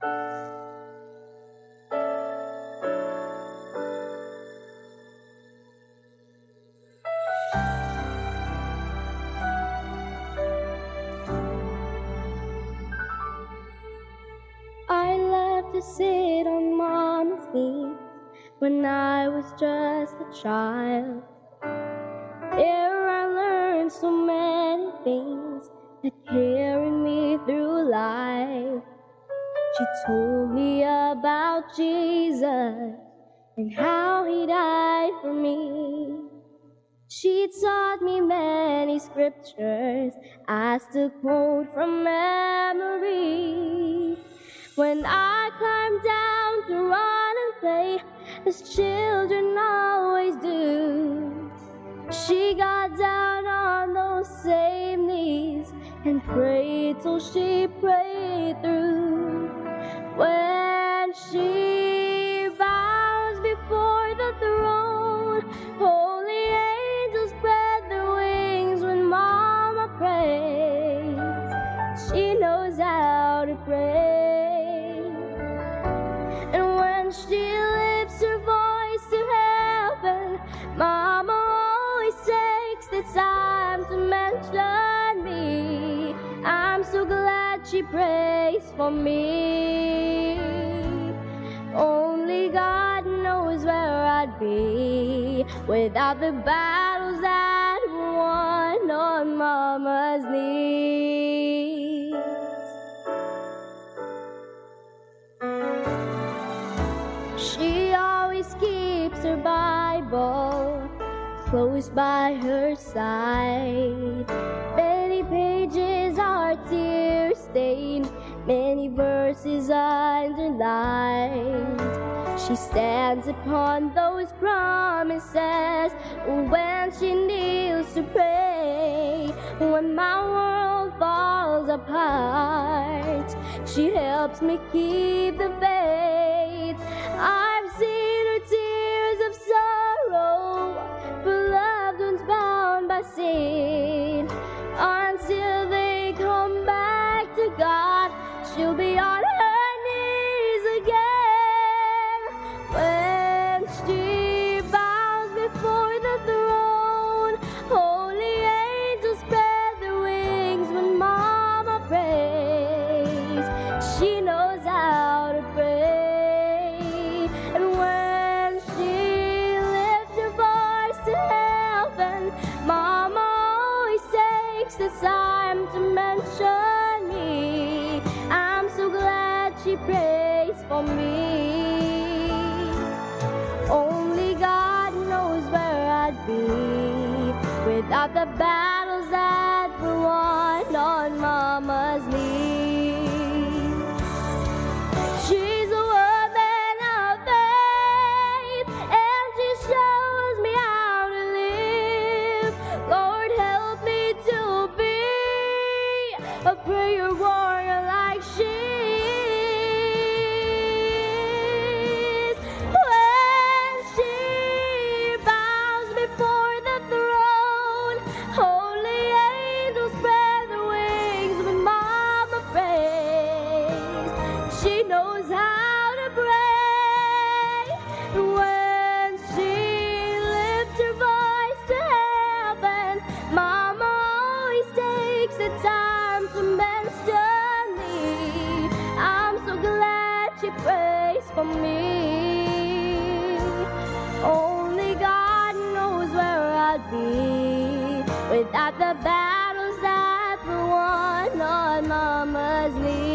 I love to sit on mama's knee when I was just a child. There I learned so many things that carried She told me about Jesus and how he died for me. She taught me many scriptures I still quote from memory. When I climbed down to run and play, as children always do, she got down on those same knees and prayed till she prayed through. And when she lifts her voice to heaven, Mama always takes the time to mention me. I'm so glad she prays for me. Only God knows where I'd be without the battles were won on Mama's knees. She always keeps her Bible close by her side. Many pages are tear stained, many verses underlined. She stands upon those promises when she kneels to pray. When my world falls apart, she helps me keep the faith. I've seen her tears of sorrow for loved ones bound by sin. Until they come back to God, she'll be on takes the time to mention me. I'm so glad she prays for me. Only God knows where I'd be without the battles that were won on Mama's knees. Throne, without the battles that were won on Mama's knees.